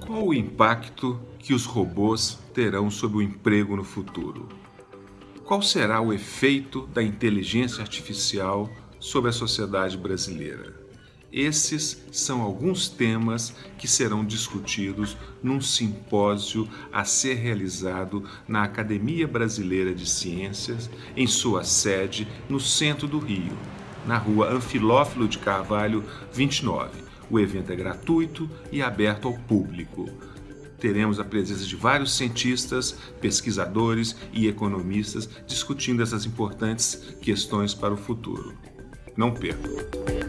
Qual o impacto que os robôs terão sobre o emprego no futuro? Qual será o efeito da inteligência artificial sobre a sociedade brasileira? Esses são alguns temas que serão discutidos num simpósio a ser realizado na Academia Brasileira de Ciências, em sua sede no centro do Rio, na rua Anfilófilo de Carvalho 29. O evento é gratuito e aberto ao público. Teremos a presença de vários cientistas, pesquisadores e economistas discutindo essas importantes questões para o futuro. Não percam!